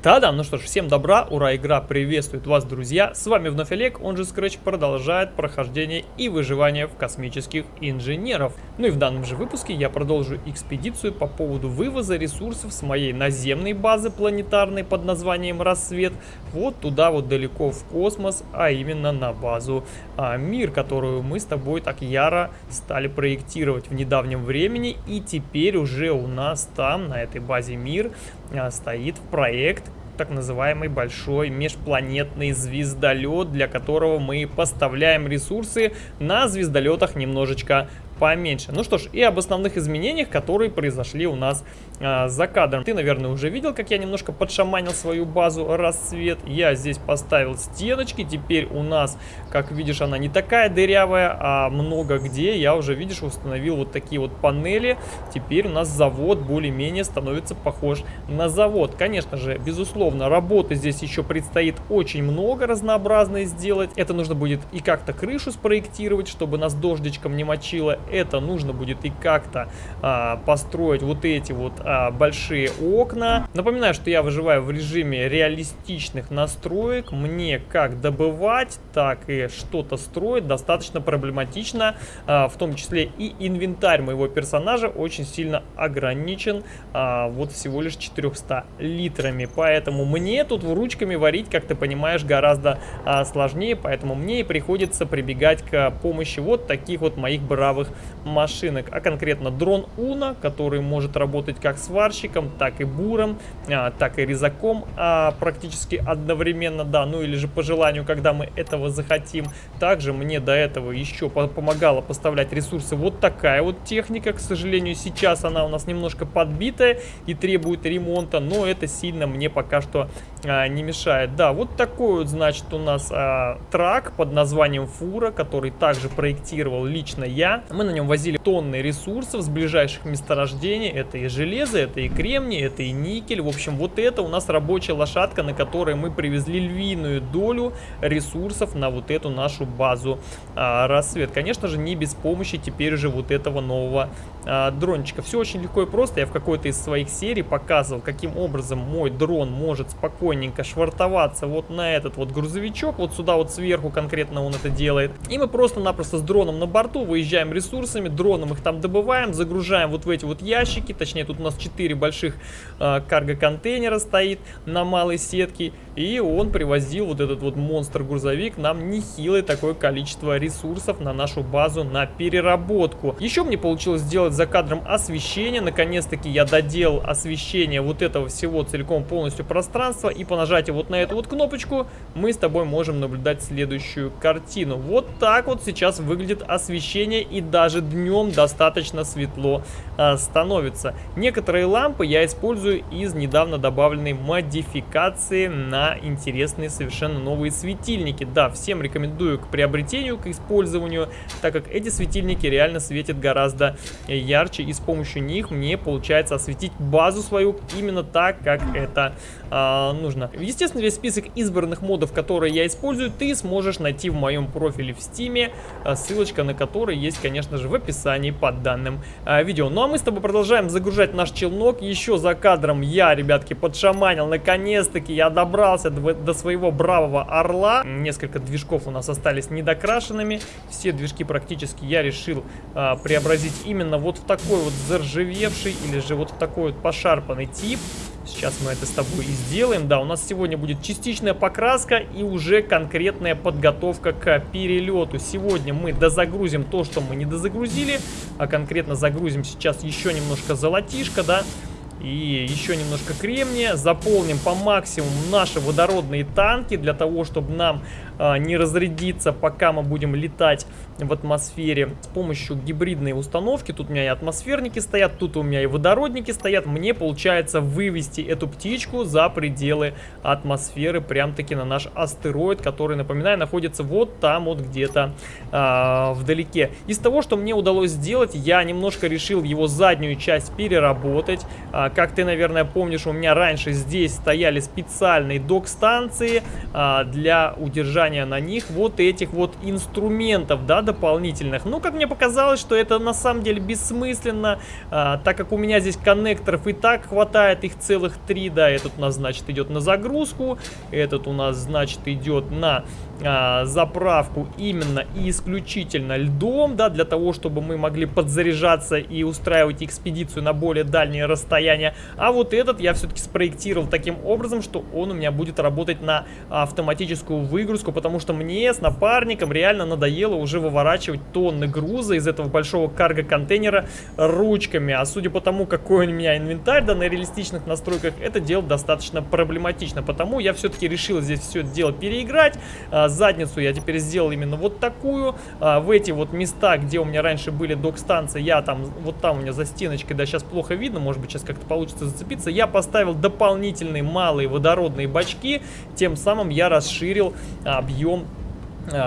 Да-да, ну что ж, всем добра, ура, игра приветствует вас, друзья. С вами вновь Олег, он же Scratch продолжает прохождение и выживание в космических инженеров. Ну и в данном же выпуске я продолжу экспедицию по поводу вывоза ресурсов с моей наземной базы планетарной под названием Рассвет вот туда вот далеко в космос, а именно на базу а, Мир, которую мы с тобой так яро стали проектировать в недавнем времени. И теперь уже у нас там, на этой базе Мир, стоит проект так называемый большой межпланетный звездолет, для которого мы поставляем ресурсы на звездолетах немножечко поменьше. Ну что ж, и об основных изменениях, которые произошли у нас а, за кадром. Ты, наверное, уже видел, как я немножко подшаманил свою базу рассвет. Я здесь поставил стеночки. Теперь у нас, как видишь, она не такая дырявая, а много где я уже, видишь, установил вот такие вот панели. Теперь у нас завод более-менее становится похож на завод. Конечно же, безусловно, работы здесь еще предстоит очень много разнообразной сделать. Это нужно будет и как-то крышу спроектировать, чтобы нас дождичком не мочило это нужно будет и как-то а, построить вот эти вот а, большие окна. Напоминаю, что я выживаю в режиме реалистичных настроек. Мне как добывать, так и что-то строить достаточно проблематично. А, в том числе и инвентарь моего персонажа очень сильно ограничен а, вот всего лишь 400 литрами. Поэтому мне тут ручками варить, как ты понимаешь, гораздо а, сложнее. Поэтому мне и приходится прибегать к помощи вот таких вот моих бравых машинок, а конкретно дрон Уна, который может работать как сварщиком, так и буром, а, так и резаком а, практически одновременно, да, ну или же по желанию, когда мы этого захотим. Также мне до этого еще помогала поставлять ресурсы вот такая вот техника, к сожалению, сейчас она у нас немножко подбитая и требует ремонта, но это сильно мне пока что а, не мешает. Да, вот такой вот, значит, у нас а, трак под названием Фура, который также проектировал лично я. Мы на нем возили тонны ресурсов с ближайших месторождений. Это и железо, это и кремний, это и никель. В общем, вот это у нас рабочая лошадка, на которой мы привезли львиную долю ресурсов на вот эту нашу базу а, рассвет. Конечно же, не без помощи теперь уже вот этого нового а, дрончика. Все очень легко и просто. Я в какой-то из своих серий показывал, каким образом мой дрон может спокойненько швартоваться вот на этот вот грузовичок. Вот сюда вот сверху конкретно он это делает. И мы просто-напросто с дроном на борту выезжаем ресурсами, дроном их там добываем, загружаем вот в эти вот ящики. Точнее, тут у нас 4 больших э, карго-контейнера стоит на малой сетке. И он привозил вот этот вот монстр-грузовик нам нехилое такое количество ресурсов на нашу базу на переработку. Еще мне получилось сделать за кадром освещение. Наконец-таки я доделал освещение вот этого всего целиком полностью пространства. И по нажатию вот на эту вот кнопочку мы с тобой можем наблюдать следующую картину. Вот так вот сейчас выглядит освещение и даже днем достаточно светло а, становится. Некоторые лампы я использую из недавно добавленной модификации на интересные совершенно новые светильники. Да, всем рекомендую к приобретению, к использованию, так как эти светильники реально светят гораздо ярче и с помощью них мне получается осветить базу свою именно так, как это э, нужно. Естественно, весь список избранных модов, которые я использую, ты сможешь найти в моем профиле в стиме, а, ссылочка на который есть, конечно же, в описании под данным э, видео. Ну а мы с тобой продолжаем загружать наш челнок. Еще за кадром я, ребятки, подшаманил, наконец-таки я добрался до, до своего бравого орла. Несколько движков у нас остались недокрашенными. Все движки практически я решил э, преобразить именно вот в такой вот заржавевший или же вот в такой вот пошарпанный тип. Сейчас мы это с тобой и сделаем. Да, у нас сегодня будет частичная покраска и уже конкретная подготовка к перелету. Сегодня мы дозагрузим то, что мы не дозагрузили, а конкретно загрузим сейчас еще немножко золотишко, да, и еще немножко кремния. Заполним по максимуму наши водородные танки для того, чтобы нам а, не разрядиться, пока мы будем летать в атмосфере с помощью гибридной установки. Тут у меня и атмосферники стоят, тут у меня и водородники стоят. Мне получается вывести эту птичку за пределы атмосферы, прям-таки на наш астероид, который, напоминаю, находится вот там вот где-то а, вдалеке. Из того, что мне удалось сделать, я немножко решил его заднюю часть переработать. А, как ты, наверное, помнишь, у меня раньше здесь стояли специальные док-станции а, для удержания на них вот этих вот инструментов, да, дополнительных. Ну, как мне показалось, что это на самом деле бессмысленно, а, так как у меня здесь коннекторов и так хватает, их целых три, да, этот у нас, значит, идет на загрузку, этот у нас, значит, идет на а, заправку именно и исключительно льдом, да, для того, чтобы мы могли подзаряжаться и устраивать экспедицию на более дальние расстояния. А вот этот я все-таки спроектировал таким образом, что он у меня будет работать на автоматическую выгрузку, потому что мне с напарником реально надоело уже выворачивать тонны груза из этого большого карго-контейнера ручками. А судя по тому, какой у меня инвентарь, да, на реалистичных настройках, это дело достаточно проблематично. Потому я все-таки решил здесь все это дело переиграть, а, задницу я теперь сделал именно вот такую. А, в эти вот места, где у меня раньше были док-станции, я там, вот там у меня за стеночкой, да, сейчас плохо видно, может быть, сейчас как-то получится зацепиться. Я поставил дополнительные малые водородные бачки, тем самым я расширил объем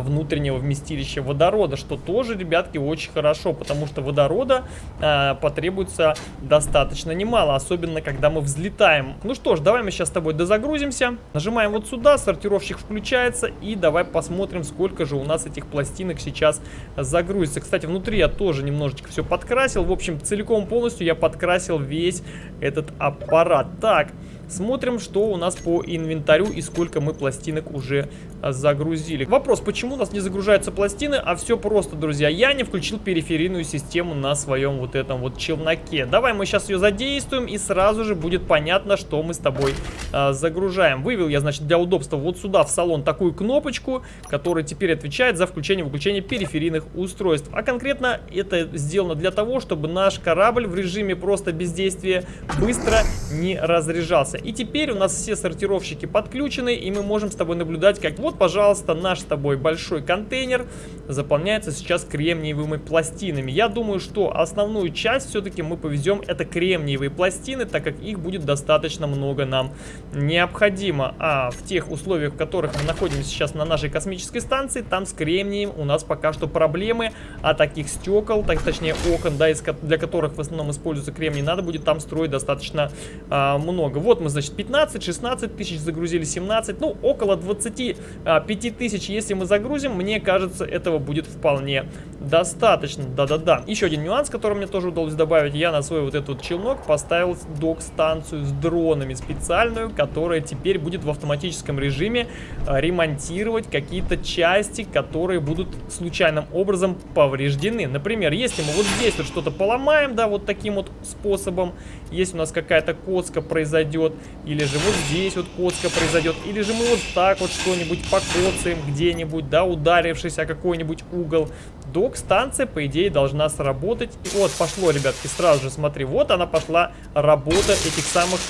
внутреннего вместилища водорода, что тоже, ребятки, очень хорошо, потому что водорода э, потребуется достаточно немало, особенно когда мы взлетаем. Ну что ж, давай мы сейчас с тобой дозагрузимся, нажимаем вот сюда, сортировщик включается, и давай посмотрим, сколько же у нас этих пластинок сейчас загрузится. Кстати, внутри я тоже немножечко все подкрасил, в общем, целиком полностью я подкрасил весь этот аппарат. Так, Смотрим, что у нас по инвентарю и сколько мы пластинок уже загрузили. Вопрос, почему у нас не загружаются пластины? А все просто, друзья. Я не включил периферийную систему на своем вот этом вот челноке. Давай мы сейчас ее задействуем и сразу же будет понятно, что мы с тобой а, загружаем. Вывел я, значит, для удобства вот сюда в салон такую кнопочку, которая теперь отвечает за включение-выключение периферийных устройств. А конкретно это сделано для того, чтобы наш корабль в режиме просто бездействия быстро не разряжался. И теперь у нас все сортировщики подключены, и мы можем с тобой наблюдать, как вот, пожалуйста, наш с тобой большой контейнер заполняется сейчас кремниевыми пластинами. Я думаю, что основную часть все-таки мы повезем это кремниевые пластины, так как их будет достаточно много нам необходимо. А в тех условиях, в которых мы находимся сейчас на нашей космической станции, там с кремнием у нас пока что проблемы, а таких стекол, так, точнее окон, да, из, для которых в основном используется кремний, надо будет там строить достаточно а, много. Вот мы, значит, 15, 16 тысяч загрузили, 17, ну, около 20 а, 5000, если мы загрузим, мне кажется, этого будет вполне достаточно. Да-да-да. Еще один нюанс, который мне тоже удалось добавить. Я на свой вот этот челнок поставил док-станцию с дронами специальную, которая теперь будет в автоматическом режиме а, ремонтировать какие-то части, которые будут случайным образом повреждены. Например, если мы вот здесь вот что-то поломаем, да, вот таким вот способом, если у нас какая-то коцка произойдет, или же вот здесь вот коцка произойдет, или же мы вот так вот что-нибудь покоцаем где-нибудь, да, ударившись о какой-нибудь угол. Док-станция, по идее, должна сработать. Вот, пошло, ребятки, сразу же, смотри, вот она пошла работа этих самых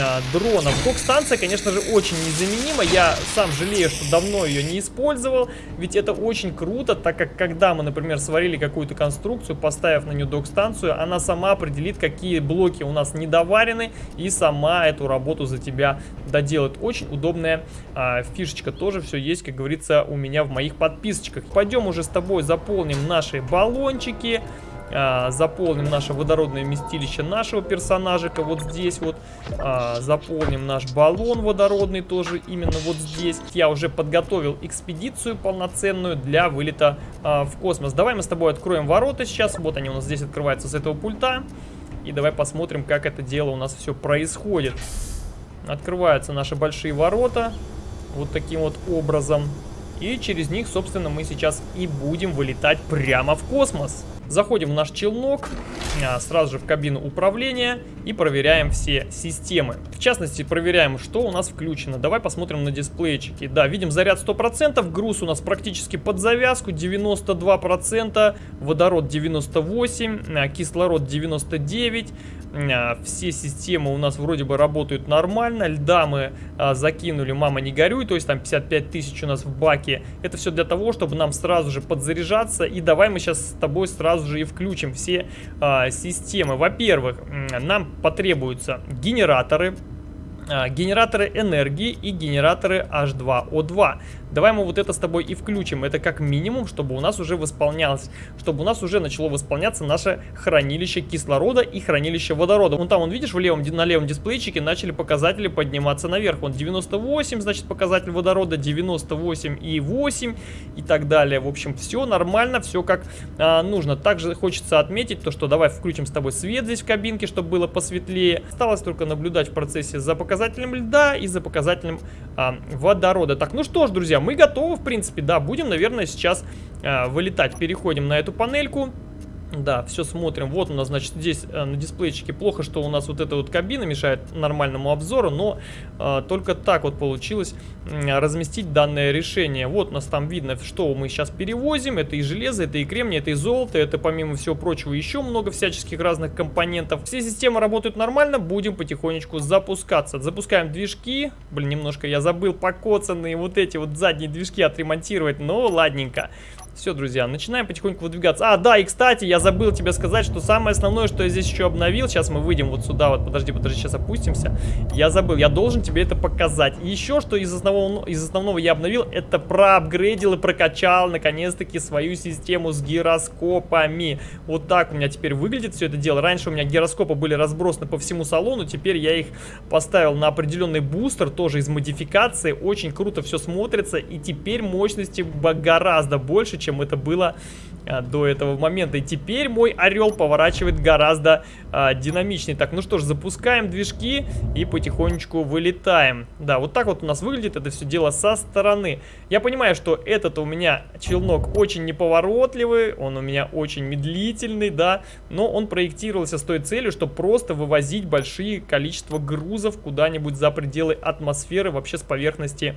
а, дронов. Док-станция, конечно же, очень незаменима. Я сам жалею, что давно ее не использовал, ведь это очень круто, так как когда мы, например, сварили какую-то конструкцию, поставив на нее док-станцию, она сама определит, какие блоки у нас недоварены, и сама эту работу за тебя доделает. Очень удобная а, фишечка, тоже все есть, как говорится, у меня в моих подписочках. Пойдем уже с тобой заполним наши баллончики а, заполним наше водородное вместилище нашего персонажика вот здесь вот, а, заполним наш баллон водородный тоже именно вот здесь. Я уже подготовил экспедицию полноценную для вылета а, в космос. Давай мы с тобой откроем ворота сейчас, вот они у нас здесь открываются с этого пульта. И давай посмотрим, как это дело у нас все происходит. Открываются наши большие ворота. Вот таким вот образом. И через них, собственно, мы сейчас и будем вылетать прямо в космос. Заходим в наш челнок, а, сразу же в кабину управления и проверяем все системы. В частности, проверяем, что у нас включено. Давай посмотрим на дисплейчики. Да, видим заряд 100%, груз у нас практически под завязку, 92%, водород 98%, а, кислород 99%, а, все системы у нас вроде бы работают нормально. Льда мы а, закинули, мама не горюй, то есть там 55 тысяч у нас в баке. Это все для того, чтобы нам сразу же подзаряжаться. И давай мы сейчас с тобой сразу же и включим все а, системы. Во-первых, нам потребуются генераторы а, генераторы энергии и генераторы H2O2. Давай мы вот это с тобой и включим. Это как минимум, чтобы у нас уже восполнялось, чтобы у нас уже начало восполняться наше хранилище кислорода и хранилище водорода. Вон там, он видишь, в левом, на левом дисплейчике начали показатели подниматься наверх. Вон 98, значит, показатель водорода, 98 и 8 и так далее. В общем, все нормально, все как а, нужно. Также хочется отметить то, что давай включим с тобой свет здесь в кабинке, чтобы было посветлее. Осталось только наблюдать в процессе за показателем льда и за показателем а, водорода. Так, ну что ж, друзья, мы готовы, в принципе, да, будем, наверное, сейчас а, вылетать. Переходим на эту панельку. Да, все смотрим. Вот у нас, значит, здесь э, на дисплейчике плохо, что у нас вот эта вот кабина мешает нормальному обзору, но э, только так вот получилось э, разместить данное решение. Вот у нас там видно, что мы сейчас перевозим. Это и железо, это и кремний, это и золото, это помимо всего прочего еще много всяческих разных компонентов. Все системы работают нормально, будем потихонечку запускаться. Запускаем движки. Блин, немножко я забыл покоцанные вот эти вот задние движки отремонтировать, но ладненько. Все, друзья, начинаем потихоньку выдвигаться. А, да, и кстати, я забыл тебе сказать, что самое основное, что я здесь еще обновил, сейчас мы выйдем вот сюда, вот, подожди, подожди, сейчас опустимся. Я забыл, я должен тебе это показать. И еще, что из основного, из основного я обновил, это проапгрейдил и прокачал, наконец-таки, свою систему с гироскопами. Вот так у меня теперь выглядит все это дело. Раньше у меня гироскопы были разбросаны по всему салону, теперь я их поставил на определенный бустер, тоже из модификации. Очень круто все смотрится, и теперь мощности гораздо больше, чем это было а, до этого момента. И теперь мой орел поворачивает гораздо а, динамичнее. Так, ну что ж, запускаем движки и потихонечку вылетаем. Да, вот так вот у нас выглядит это все дело со стороны. Я понимаю, что этот у меня челнок очень неповоротливый, он у меня очень медлительный, да, но он проектировался с той целью, чтобы просто вывозить большие количество грузов куда-нибудь за пределы атмосферы, вообще с поверхности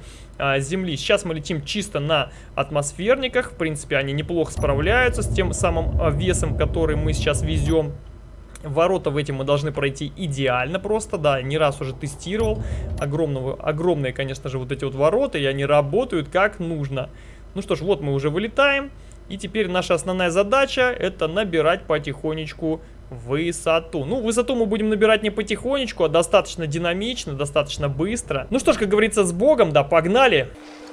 Земли. Сейчас мы летим чисто на атмосферниках, в принципе, они неплохо справляются справляются с тем самым а, весом, который мы сейчас везем. Ворота в эти мы должны пройти идеально просто, да, не раз уже тестировал. Огромного, огромные, конечно же, вот эти вот ворота, и они работают как нужно. Ну что ж, вот мы уже вылетаем. И теперь наша основная задача это набирать потихонечку высоту. Ну, высоту мы будем набирать не потихонечку, а достаточно динамично, достаточно быстро. Ну что ж, как говорится, с Богом, да, погнали! Погнали!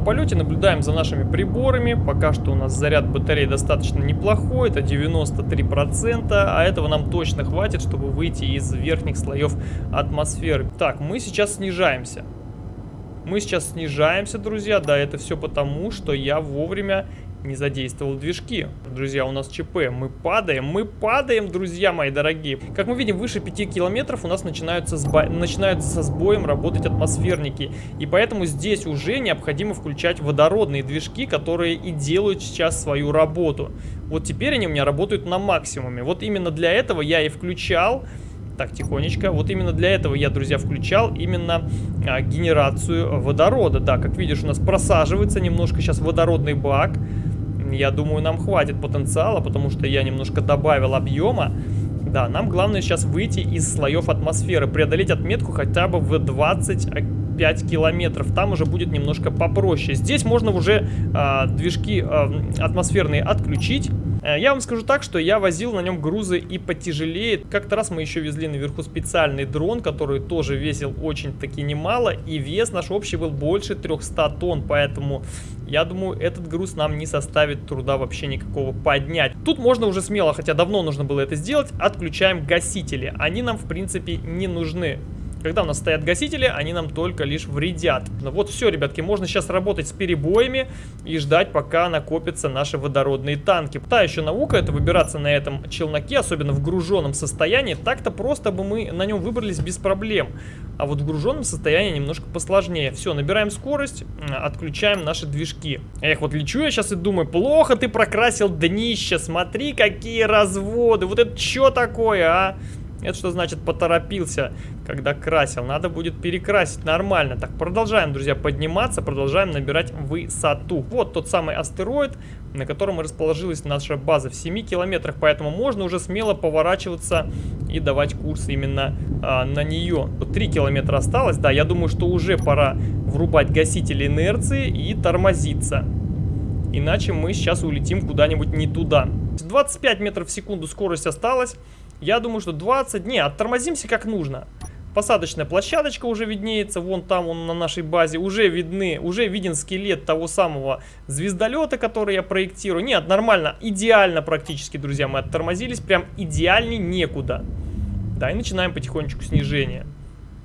Полете, наблюдаем за нашими приборами. Пока что у нас заряд батареи достаточно неплохой, это 93%, а этого нам точно хватит, чтобы выйти из верхних слоев атмосферы. Так, мы сейчас снижаемся. Мы сейчас снижаемся, друзья, да, это все потому, что я вовремя не задействовал движки. Друзья, у нас ЧП. Мы падаем, мы падаем, друзья мои дорогие. Как мы видим, выше 5 километров у нас начинаются, сбо... начинаются со сбоем работать атмосферники. И поэтому здесь уже необходимо включать водородные движки, которые и делают сейчас свою работу. Вот теперь они у меня работают на максимуме. Вот именно для этого я и включал так, тихонечко. Вот именно для этого я, друзья, включал именно а, генерацию водорода. Да, как видишь, у нас просаживается немножко сейчас водородный бак я думаю, нам хватит потенциала, потому что я немножко добавил объема. Да, нам главное сейчас выйти из слоев атмосферы, преодолеть отметку хотя бы в 25 километров. Там уже будет немножко попроще. Здесь можно уже э, движки э, атмосферные отключить. Э, я вам скажу так, что я возил на нем грузы и потяжелее. Как-то раз мы еще везли наверху специальный дрон, который тоже весил очень-таки немало. И вес наш общий был больше 300 тонн, поэтому я думаю, этот груз нам не составит труда вообще никакого поднять. Тут можно уже смело, хотя давно нужно было это сделать, отключаем гасители. Они нам, в принципе, не нужны. Когда у нас стоят гасители, они нам только лишь вредят. Ну вот все, ребятки, можно сейчас работать с перебоями и ждать, пока накопятся наши водородные танки. Та еще наука, это выбираться на этом челноке, особенно в груженном состоянии. Так-то просто бы мы на нем выбрались без проблем. А вот в груженном состоянии немножко посложнее. Все, набираем скорость, отключаем наши движки. Эх, вот лечу я сейчас и думаю, плохо ты прокрасил днище, смотри, какие разводы. Вот это что такое, а? Это что значит поторопился, когда красил. Надо будет перекрасить нормально. Так, продолжаем, друзья, подниматься, продолжаем набирать высоту. Вот тот самый астероид, на котором расположилась наша база в 7 километрах, поэтому можно уже смело поворачиваться и давать курс именно а, на нее. 3 километра осталось, да, я думаю, что уже пора врубать гасители инерции и тормозиться. Иначе мы сейчас улетим куда-нибудь не туда. 25 метров в секунду скорость осталась. Я думаю, что 20... Не, оттормозимся как нужно. Посадочная площадочка уже виднеется, вон там он на нашей базе, уже видны, уже виден скелет того самого звездолета, который я проектирую. Нет, нормально, идеально практически, друзья, мы оттормозились, прям идеальней некуда. Да, и начинаем потихонечку снижение.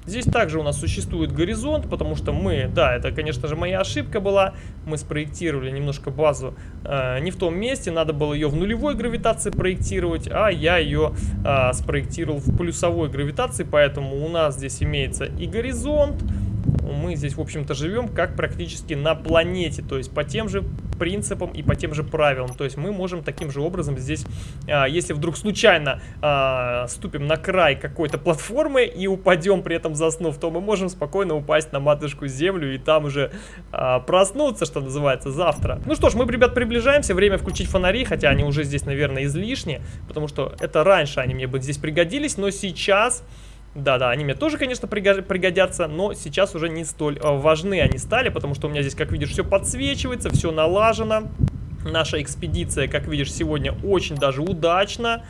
Здесь также у нас существует горизонт, потому что мы, да, это, конечно же, моя ошибка была. Мы спроектировали немножко базу э, не в том месте, надо было ее в нулевой гравитации проектировать, а я ее э, спроектировал в плюсовой гравитации, поэтому у нас здесь имеется и горизонт, мы здесь, в общем-то, живем как практически на планете, то есть по тем же принципам и по тем же правилам. То есть мы можем таким же образом здесь, а, если вдруг случайно а, ступим на край какой-то платформы и упадем при этом заснув, то мы можем спокойно упасть на матушку землю и там уже а, проснуться, что называется, завтра. Ну что ж, мы, ребят, приближаемся. Время включить фонари, хотя они уже здесь, наверное, излишни, потому что это раньше они мне бы здесь пригодились, но сейчас... Да-да, они мне тоже, конечно, пригодятся, но сейчас уже не столь э, важны они стали, потому что у меня здесь, как видишь, все подсвечивается, все налажено. Наша экспедиция, как видишь, сегодня очень даже удачно.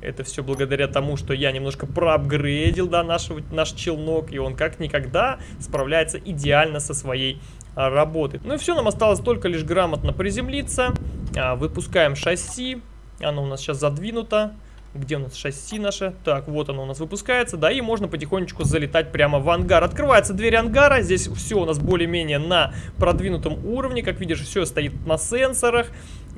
Это все благодаря тому, что я немножко проапгрейдил, да, нашего, наш челнок, и он как никогда справляется идеально со своей а, работой. Ну и все, нам осталось только лишь грамотно приземлиться. А, выпускаем шасси, оно у нас сейчас задвинуто. Где у нас шасси наше? Так, вот оно у нас выпускается. Да, и можно потихонечку залетать прямо в ангар. Открывается дверь ангара. Здесь все у нас более-менее на продвинутом уровне. Как видишь, все стоит на сенсорах.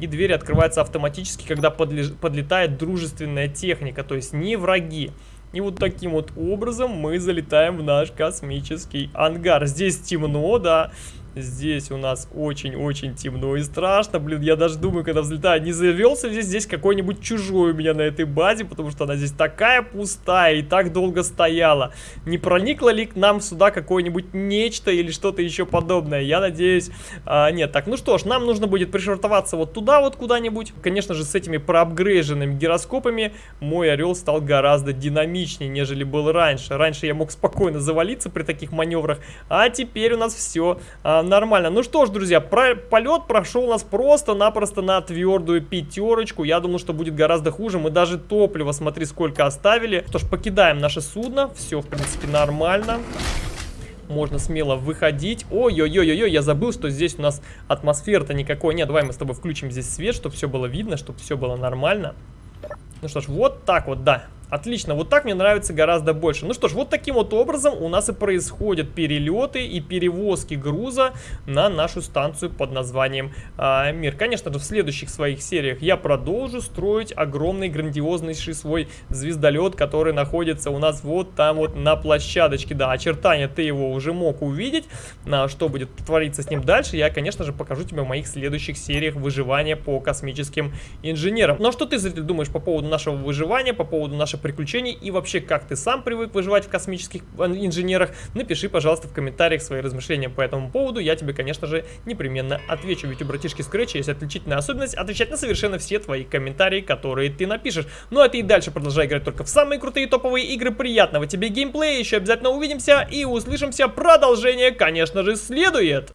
И дверь открывается автоматически, когда подлетает дружественная техника. То есть не враги. И вот таким вот образом мы залетаем в наш космический ангар. Здесь темно, да. Здесь у нас очень-очень темно и страшно. Блин, я даже думаю, когда взлетаю, не завелся ли здесь какой-нибудь чужой у меня на этой базе, потому что она здесь такая пустая и так долго стояла. Не проникло ли к нам сюда какое-нибудь нечто или что-то еще подобное? Я надеюсь, а, нет. Так, ну что ж, нам нужно будет пришвартоваться вот туда вот куда-нибудь. Конечно же, с этими проапгрейженными гироскопами мой орел стал гораздо динамичнее, нежели был раньше. Раньше я мог спокойно завалиться при таких маневрах, а теперь у нас все а, нормально. Ну что ж, друзья, про полет прошел у нас просто-напросто на твердую пятерочку. Я думал, что будет гораздо хуже. Мы даже топливо, смотри, сколько оставили. Что ж, покидаем наше судно. Все, в принципе, нормально. Можно смело выходить. Ой-ой-ой-ой, я забыл, что здесь у нас атмосферы-то никакой нет. Давай мы с тобой включим здесь свет, чтобы все было видно, чтобы все было нормально. Ну что ж, вот так вот, да. Отлично, вот так мне нравится гораздо больше. Ну что ж, вот таким вот образом у нас и происходят перелеты и перевозки груза на нашу станцию под названием э, Мир. Конечно же, в следующих своих сериях я продолжу строить огромный грандиознейший свой звездолет, который находится у нас вот там вот на площадочке. Да, очертания ты его уже мог увидеть. А, что будет твориться с ним дальше, я, конечно же, покажу тебе в моих следующих сериях выживания по космическим инженерам. Ну а что ты, зритель, думаешь по поводу нашего выживания, по поводу нашего ваших приключений и вообще, как ты сам привык выживать в космических э, инженерах, напиши, пожалуйста, в комментариях свои размышления по этому поводу. Я тебе, конечно же, непременно отвечу. Ведь у братишки Scratch есть отличительная особенность отвечать на совершенно все твои комментарии, которые ты напишешь. Ну а ты и дальше продолжай играть только в самые крутые топовые игры. Приятного тебе геймплея, еще обязательно увидимся и услышимся. Продолжение, конечно же, следует.